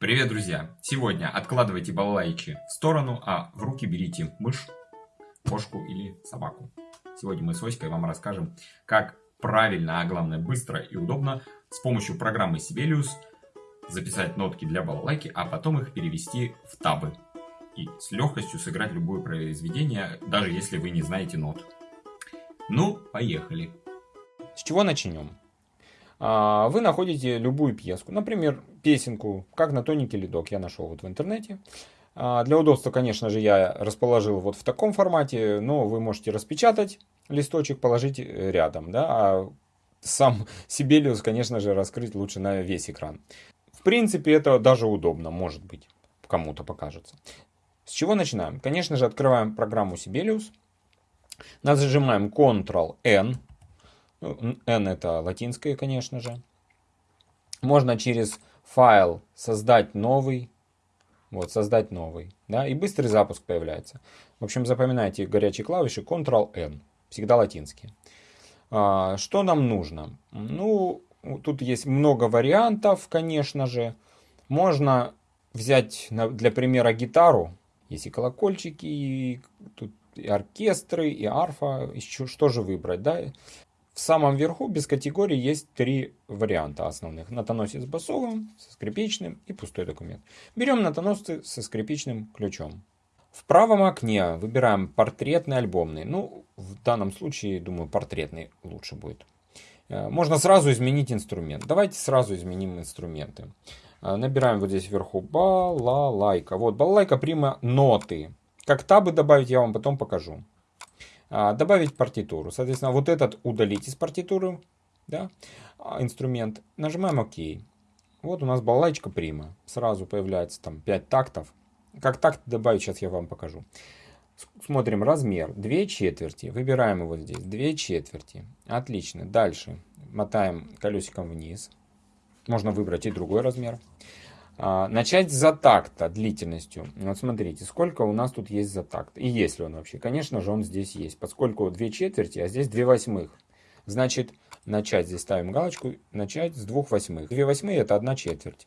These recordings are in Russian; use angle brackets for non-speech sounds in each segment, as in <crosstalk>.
Привет, друзья! Сегодня откладывайте балалайки в сторону, а в руки берите мышь, кошку или собаку. Сегодня мы с Оськой вам расскажем, как правильно, а главное быстро и удобно с помощью программы Sibelius записать нотки для балалайки, а потом их перевести в табы. И с легкостью сыграть любое произведение, даже если вы не знаете нот. Ну, поехали! С чего начнем? А, вы находите любую пьеску, например, песенку «Как на тоненький ледок» я нашел вот в интернете. А, для удобства, конечно же, я расположил вот в таком формате, но вы можете распечатать листочек, положить э, рядом, да, а сам <laughs> Сибелиус, конечно же, раскрыть лучше на весь экран. В принципе, это даже удобно, может быть, кому-то покажется. С чего начинаем? Конечно же, открываем программу Sibelius, нажимаем Ctrl-N, N это латинское, конечно же. Можно через файл создать новый. Вот, создать новый. Да, и быстрый запуск появляется. В общем, запоминайте горячие клавиши Ctrl-N. Всегда латинские. А, что нам нужно? Ну, тут есть много вариантов, конечно же. Можно взять для примера гитару. Есть и колокольчики, и тут и оркестры, и арфа. Еще что же выбрать, да? В самом верху без категории есть три варианта основных. Натоносец басовым, со скрипичным и пустой документ. Берем натоносцы со скрипичным ключом. В правом окне выбираем портретный альбомный. Ну, в данном случае, думаю, портретный лучше будет. Э, можно сразу изменить инструмент. Давайте сразу изменим инструменты. Э, набираем вот здесь вверху балалайка. Вот балалайка прима ноты. Как табы добавить, я вам потом покажу. А, добавить партитуру. Соответственно, вот этот удалить из партитуры, да, а, инструмент. Нажимаем ОК. Вот у нас балалайка прима. Сразу появляется там 5 тактов. Как такт добавить, сейчас я вам покажу. Смотрим размер. 2 четверти. Выбираем его здесь. 2 четверти. Отлично. Дальше. Мотаем колесиком вниз. Можно выбрать и другой размер. Начать за такта длительностью. Вот смотрите, сколько у нас тут есть за такт. И есть ли он вообще? Конечно же, он здесь есть. Поскольку 2 четверти, а здесь 2 восьмых. Значит, начать здесь ставим галочку. Начать с 2 восьмых. 2 восьмые это 1 четверть.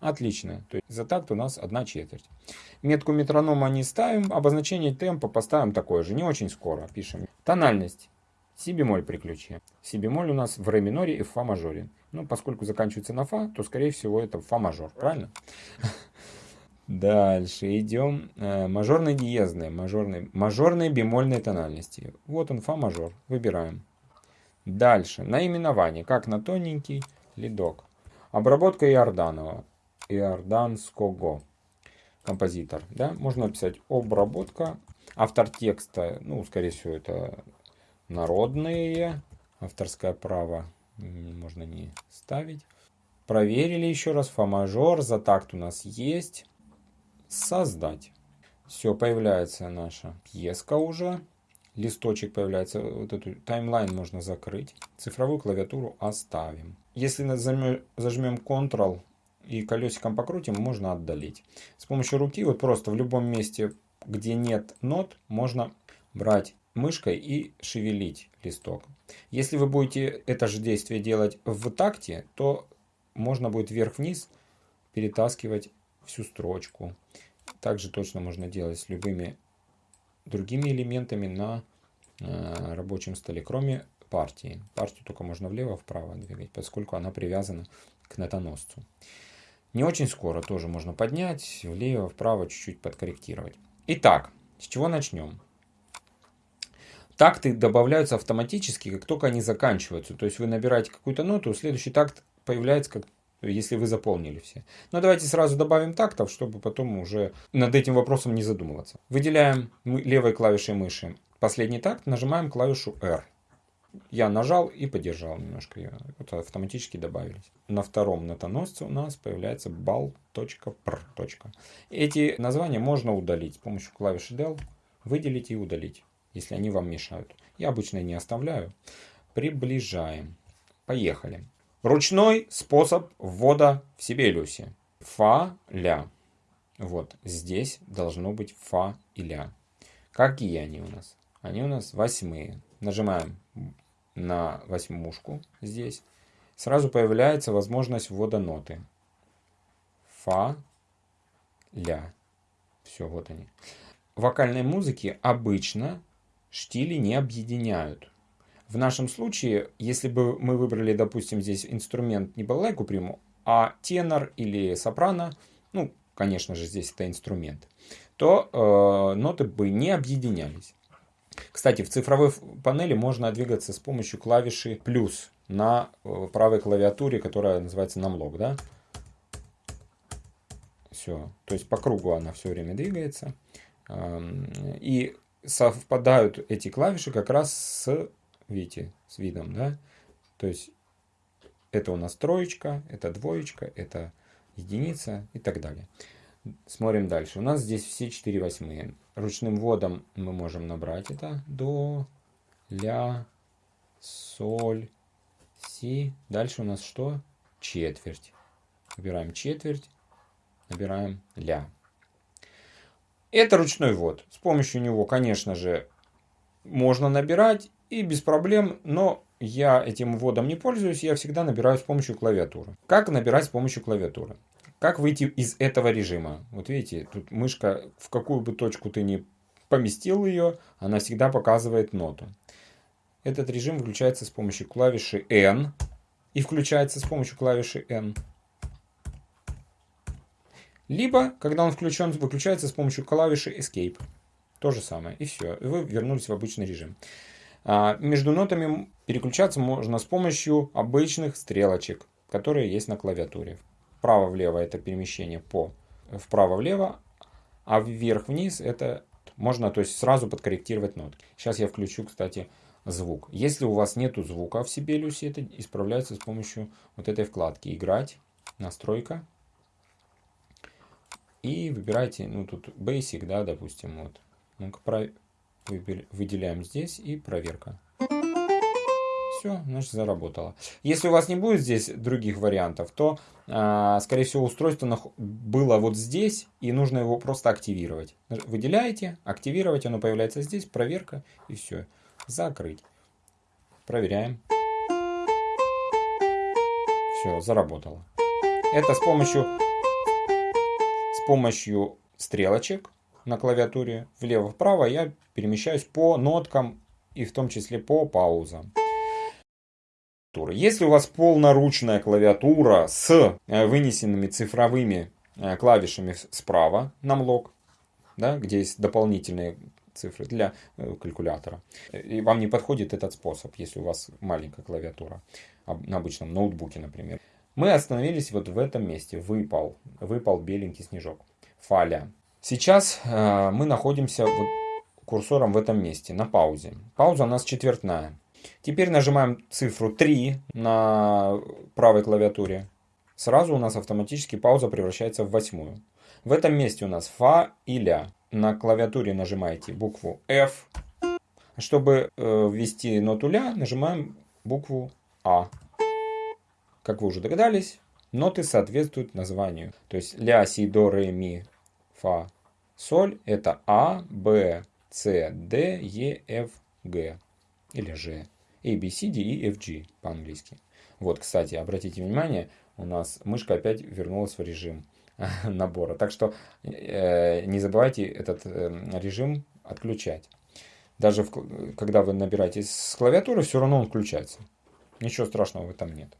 Отлично. То есть за такт у нас 1 четверть. Метку метронома не ставим. Обозначение темпа поставим такое же. Не очень скоро. Пишем. Тональность. Си бемоль при ключе. Си бемоль у нас в ре миноре и в фа мажоре. Ну, поскольку заканчивается на фа, то, скорее всего, это фа мажор. Правильно? <laughs> Дальше идем. Э, мажорные диезные, мажорные, мажорные бемольные тональности. Вот он, фа мажор. Выбираем. Дальше. Наименование. Как на тоненький ледок. Обработка Иорданова. Иорданского. Композитор. Да? Можно написать обработка. Автор текста, ну, скорее всего, это народные. Авторское право можно не ставить. Проверили еще раз. Фа мажор. За такт у нас есть. Создать. Все, появляется наша пьеска уже. Листочек появляется. Вот эту таймлайн можно закрыть. Цифровую клавиатуру оставим. Если зажмем Ctrl и колесиком покрутим, можно отдалить. С помощью руки, вот просто в любом месте, где нет нот, можно брать мышкой и шевелить листок. Если вы будете это же действие делать в такте, то можно будет вверх-вниз перетаскивать всю строчку. Также точно можно делать с любыми другими элементами на э, рабочем столе, кроме партии. Партию только можно влево-вправо двигать, поскольку она привязана к нотоносцу. Не очень скоро тоже можно поднять, влево-вправо чуть-чуть подкорректировать. Итак, с чего начнем? Такты добавляются автоматически, как только они заканчиваются. То есть вы набираете какую-то ноту, следующий такт появляется, как, если вы заполнили все. Но давайте сразу добавим тактов, чтобы потом уже над этим вопросом не задумываться. Выделяем левой клавишей мыши последний такт, нажимаем клавишу R. Я нажал и подержал немножко. Вот автоматически добавились. На втором нотоносце у нас появляется bal.pr. Эти названия можно удалить с помощью клавиши del. Выделить и удалить если они вам мешают. Я обычно не оставляю. Приближаем. Поехали. Ручной способ ввода в Сибелиусе. Фа, ля. Вот здесь должно быть фа и ля. Какие они у нас? Они у нас восьмые. Нажимаем на восьмушку здесь. Сразу появляется возможность ввода ноты. фа, ля. Все, вот они. В вокальной музыке обычно штили не объединяют. В нашем случае, если бы мы выбрали, допустим, здесь инструмент не балалайку приму, а тенор или сопрано, ну, конечно же, здесь это инструмент, то э, ноты бы не объединялись. Кстати, в цифровой панели можно двигаться с помощью клавиши плюс на э, правой клавиатуре, которая называется намлок, да? Все, то есть по кругу она все время двигается. И совпадают эти клавиши как раз с, видите, с видом, да? То есть это у нас троечка, это двоечка, это единица и так далее. Смотрим дальше. У нас здесь все 4 восьмые. Ручным вводом мы можем набрать это. До, ля, соль, си. Дальше у нас что? Четверть. Набираем четверть, набираем ля. Это ручной ввод. С помощью него, конечно же, можно набирать и без проблем, но я этим вводом не пользуюсь, я всегда набираю с помощью клавиатуры. Как набирать с помощью клавиатуры? Как выйти из этого режима? Вот видите, тут мышка, в какую бы точку ты ни поместил ее, она всегда показывает ноту. Этот режим включается с помощью клавиши N и включается с помощью клавиши N. Либо, когда он включен, выключается с помощью клавиши Escape. То же самое. И все. И вы вернулись в обычный режим. А, между нотами переключаться можно с помощью обычных стрелочек, которые есть на клавиатуре. Вправо-влево это перемещение по вправо-влево, а вверх-вниз это можно то есть сразу подкорректировать нотки. Сейчас я включу, кстати, звук. Если у вас нету звука в Sibelius, это исправляется с помощью вот этой вкладки «Играть», «Настройка». И выбирайте, ну тут Basic, да, допустим, вот. Ну-ка, выделяем здесь и проверка все, значит заработало. Если у вас не будет здесь других вариантов, то, э, скорее всего, устройство было вот здесь, и нужно его просто активировать. Выделяете, активировать, оно появляется здесь, проверка, и все. Закрыть. Проверяем. Все, заработало. Это с помощью, с помощью стрелочек на клавиатуре влево-вправо я перемещаюсь по ноткам и в том числе по паузам. Если у вас полноручная клавиатура с э, вынесенными цифровыми э, клавишами справа, намлок, да, где есть дополнительные цифры для э, калькулятора, и вам не подходит этот способ, если у вас маленькая клавиатура, на обычном ноутбуке, например. Мы остановились вот в этом месте, выпал, выпал беленький снежок, фаля. Сейчас мы находимся вот курсором в этом месте, на паузе. Пауза у нас четвертная. Теперь нажимаем цифру 3 на правой клавиатуре. Сразу у нас автоматически пауза превращается в восьмую. В этом месте у нас фа и ля. На клавиатуре нажимаете букву F. Чтобы э, ввести ноту ля, нажимаем букву А. Как вы уже догадались, ноты соответствуют названию. То есть ля, си, до, ре, ми, фа, соль это А, Б, С, Д, Е, Ф, Г или Ж. A, B, C, D, E, F, G по-английски. Вот, кстати, обратите внимание, у нас мышка опять вернулась в режим <laughs> набора. Так что э, не забывайте этот э, режим отключать. Даже в, когда вы набираете с клавиатуры, все равно он включается. Ничего страшного в этом нет.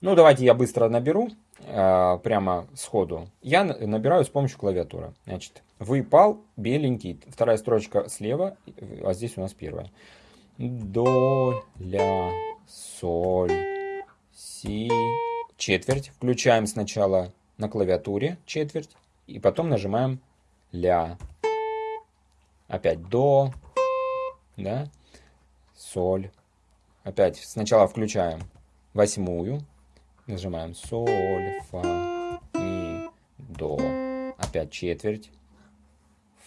Ну, давайте я быстро наберу, э, прямо сходу. Я набираю с помощью клавиатуры. Значит, выпал беленький, вторая строчка слева, а здесь у нас первая до, ля, соль, си. Четверть. Включаем сначала на клавиатуре четверть. И потом нажимаем ля. Опять до, да, соль. Опять сначала включаем восьмую. Нажимаем соль, фа, ми, до. Опять четверть.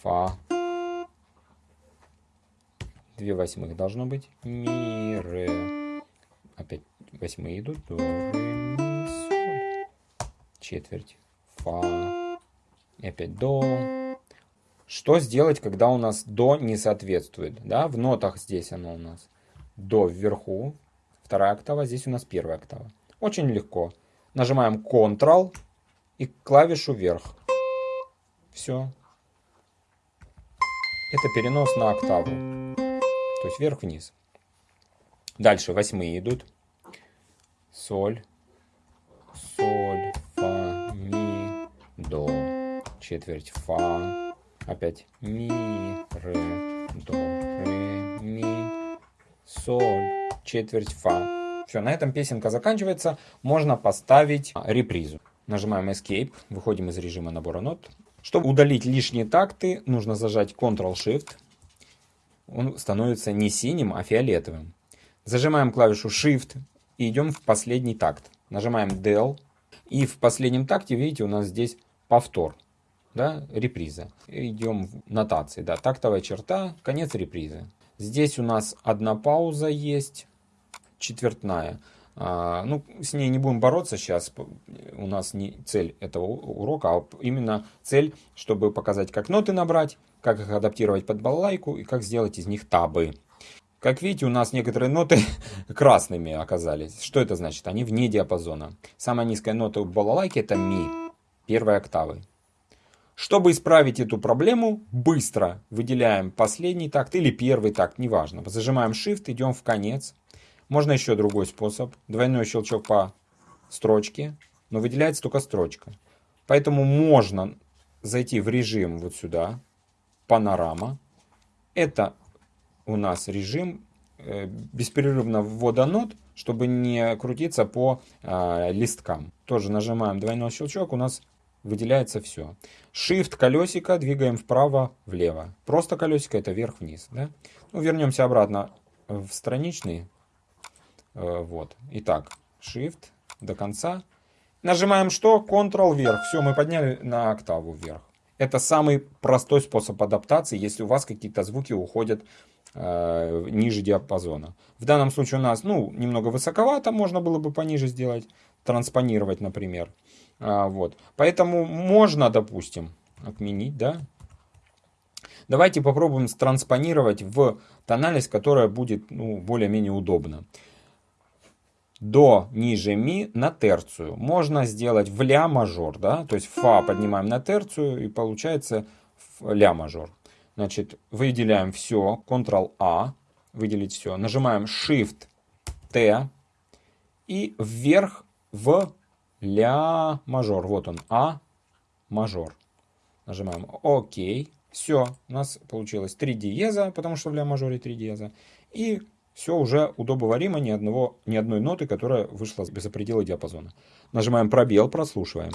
Фа, 2 восьмых должно быть. Ми, ре. Опять восьмые идут. До, ре, ми, соль. Четверть. Фа. И опять до. Что сделать, когда у нас до не соответствует? Да, в нотах здесь оно у нас. До вверху. Вторая октава. Здесь у нас первая октава. Очень легко. Нажимаем Ctrl. и клавишу вверх. Все. Это перенос на октаву. То есть вверх-вниз. Дальше восьмые идут. Соль, соль, фа, ми, до. Четверть фа. Опять ми, ре, до, ре, ми, соль. Четверть фа. Все, на этом песенка заканчивается. Можно поставить репризу. Нажимаем Escape, выходим из режима набора нот. Чтобы удалить лишние такты, нужно зажать Ctrl-Shift. Он становится не синим, а фиолетовым. Зажимаем клавишу Shift и идем в последний такт. Нажимаем Del. И в последнем такте, видите, у нас здесь повтор. Да, реприза. Идем в нотации. Да, тактовая черта, конец репризы. Здесь у нас одна пауза есть, четвертная. А, ну, с ней не будем бороться сейчас. У нас не цель этого урока, а именно цель, чтобы показать, как ноты набрать, как их адаптировать под балалайку и как сделать из них табы. Как видите, у нас некоторые ноты <laughs> красными оказались. Что это значит? Они вне диапазона. Самая низкая нота у балалайки это ми, первой октавы. Чтобы исправить эту проблему, быстро выделяем последний такт или первый такт, неважно. Зажимаем Shift, идем в конец. Можно еще другой способ. Двойной щелчок по строчке, но выделяется только строчка. Поэтому можно зайти в режим вот сюда, панорама. Это у нас режим э, беспрерывно ввода нот, чтобы не крутиться по э, листкам. Тоже нажимаем двойной щелчок, у нас выделяется все. Shift колесико двигаем вправо-влево. Просто колесико это вверх-вниз. Да? Ну, вернемся обратно в страничный вот. Итак, Shift до конца. Нажимаем что? Ctrl вверх. Все, мы подняли на октаву вверх. Это самый простой способ адаптации, если у вас какие-то звуки уходят э, ниже диапазона. В данном случае у нас, ну, немного высоковато, можно было бы пониже сделать, транспонировать, например. А, вот. Поэтому можно, допустим, отменить, да. Давайте попробуем транспонировать в тональность, которая будет ну, более-менее удобна до ниже ми на терцию. Можно сделать в ля мажор, да, то есть фа поднимаем на терцию и получается ля мажор. Значит, выделяем все, Ctrl-A, выделить все, нажимаем Shift-T и вверх в ля мажор. Вот он, А мажор. Нажимаем ОК. Все, у нас получилось 3 диеза, потому что в ля мажоре 3 диеза. И все уже удобоваримо, ни, одного, ни одной ноты, которая вышла без предела диапазона. Нажимаем пробел, прослушиваем.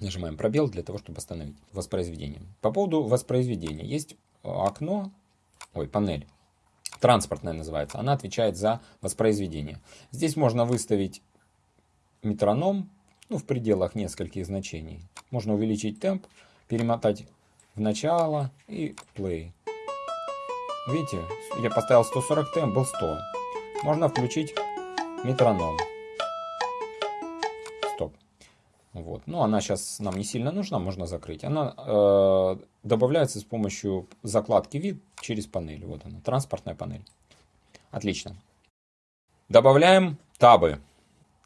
Нажимаем пробел для того, чтобы остановить воспроизведение. По поводу воспроизведения. Есть окно, ой, панель транспортная называется, она отвечает за воспроизведение. Здесь можно выставить метроном ну, в пределах нескольких значений. Можно увеличить темп, перемотать в начало и play. Видите, я поставил 140 темп, был 100. Можно включить метроном. Вот. Ну, она сейчас нам не сильно нужна, можно закрыть. Она э, добавляется с помощью закладки вид через панель. Вот она, транспортная панель. Отлично. Добавляем табы.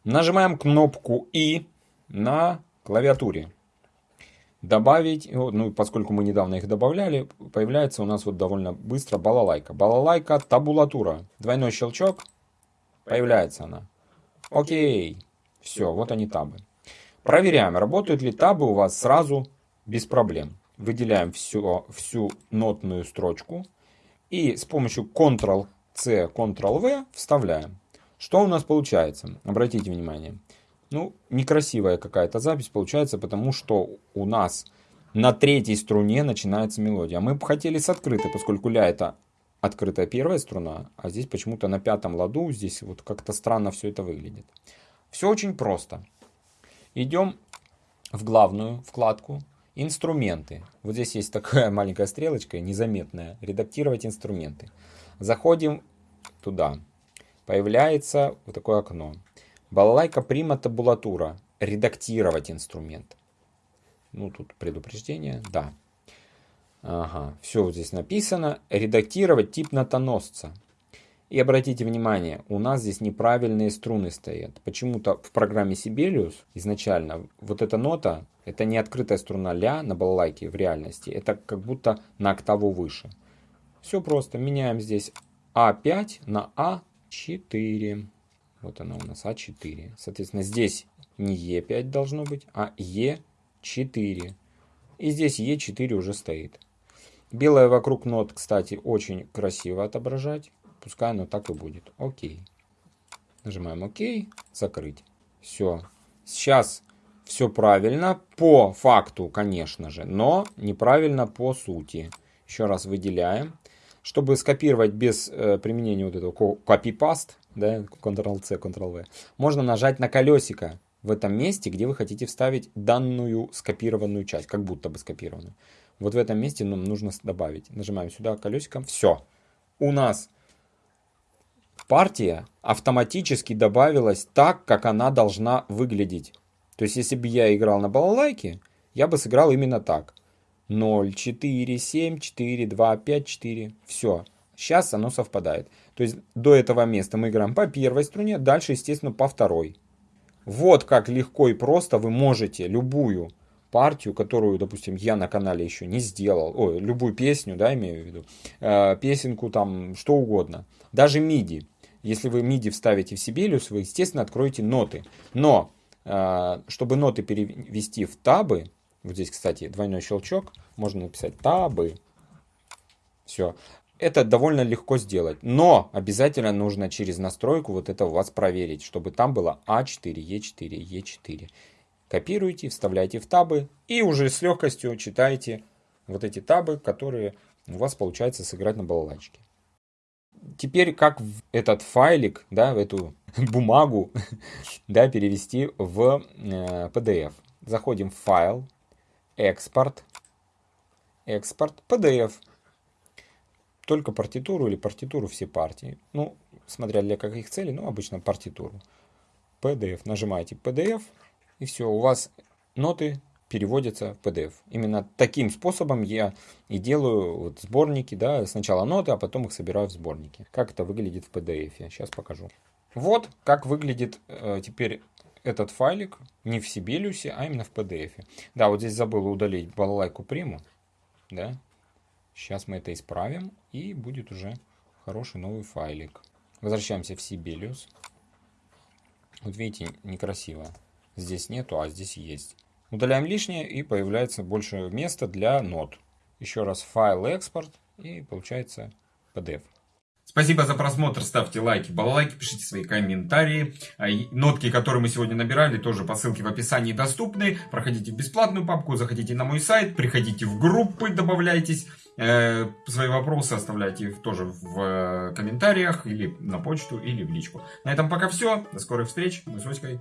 Нажимаем кнопку И на клавиатуре. Добавить, ну, поскольку мы недавно их добавляли, появляется у нас вот довольно быстро балалайка. Балалайка табулатура. Двойной щелчок, появляется она. Окей. Все, вот они табы. Проверяем, работают ли табы у вас сразу без проблем. Выделяем всю, всю нотную строчку и с помощью Ctrl-C, Ctrl-V вставляем. Что у нас получается? Обратите внимание. Ну, некрасивая какая-то запись получается, потому что у нас на третьей струне начинается мелодия. Мы бы хотели с открытой, поскольку ля это открытая первая струна, а здесь почему-то на пятом ладу, здесь вот как-то странно все это выглядит. Все очень просто. Идем в главную вкладку «Инструменты». Вот здесь есть такая <laughs> маленькая стрелочка, незаметная. «Редактировать инструменты». Заходим туда. Появляется вот такое окно. Балалайка прима табулатура. редактировать инструмент. Ну, тут предупреждение, да. Ага, все вот здесь написано. Редактировать тип нотоносца. И обратите внимание, у нас здесь неправильные струны стоят. Почему-то в программе Sibelius изначально вот эта нота, это не открытая струна ля на балалайке в реальности. Это как будто на октаву выше. Все просто. Меняем здесь А5 на А4. Вот она у нас А4. Соответственно, здесь не Е5 должно быть, а Е4. И здесь Е4 уже стоит. Белое вокруг нот, кстати, очень красиво отображать. Пускай оно так и будет. Окей. Нажимаем ОК. Закрыть. Все. Сейчас все правильно. По факту, конечно же. Но неправильно по сути. Еще раз выделяем. Чтобы скопировать без э, применения вот этого copy-paste, да, Ctrl-C, Ctrl-V, можно нажать на колесико в этом месте, где вы хотите вставить данную скопированную часть, как будто бы скопированную. Вот в этом месте нам нужно добавить. Нажимаем сюда колесиком. Все. У нас партия автоматически добавилась так, как она должна выглядеть. То есть, если бы я играл на балалайке, я бы сыграл именно так. 0, 4, 7, 4, 2, 5, 4. Все. Сейчас оно совпадает. То есть до этого места мы играем по первой струне, дальше, естественно, по второй. Вот как легко и просто вы можете любую партию, которую, допустим, я на канале еще не сделал, ой, любую песню, да, имею в виду, э, песенку там, что угодно, даже MIDI. Если вы MIDI вставите в Sibelius, вы, естественно, откроете ноты. Но, э, чтобы ноты перевести в табы, вот здесь, кстати, двойной щелчок. Можно написать табы. Все. Это довольно легко сделать. Но обязательно нужно через настройку вот это у вас проверить, чтобы там было А4, Е4, Е4. Копируете, вставляете в табы и уже с легкостью читаете вот эти табы, которые у вас получается сыграть на балалайчике. Теперь как этот файлик, да, эту <laughs> бумагу, <laughs> да, перевести в э, PDF. Заходим в файл, экспорт, экспорт, PDF. Только партитуру или партитуру все партии. Ну, смотря для каких целей, ну, обычно партитуру. PDF. Нажимаете PDF, и все, у вас ноты переводятся в PDF. Именно таким способом я и делаю вот сборники, да, сначала ноты, а потом их собираю в сборники. Как это выглядит в PDF, сейчас покажу. Вот как выглядит э, теперь этот файлик не в Sibelius, а именно в PDF. Да, вот здесь забыл удалить балалайку приму. Да. Сейчас мы это исправим, и будет уже хороший новый файлик. Возвращаемся в Sibelius. Вот видите, некрасиво. Здесь нету, а здесь есть. Удаляем лишнее, и появляется больше места для нот. Еще раз файл экспорт, и получается PDF. Спасибо за просмотр, ставьте лайки, балалайки, пишите свои комментарии. А, нотки, которые мы сегодня набирали, тоже по ссылке в описании доступны. Проходите в бесплатную папку, заходите на мой сайт, приходите в группы, добавляйтесь. Э, свои вопросы оставляйте тоже в э, комментариях, или на почту, или в личку. На этом пока все. До скорых встреч. Мы с Оськой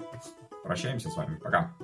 прощаемся с вами. Пока.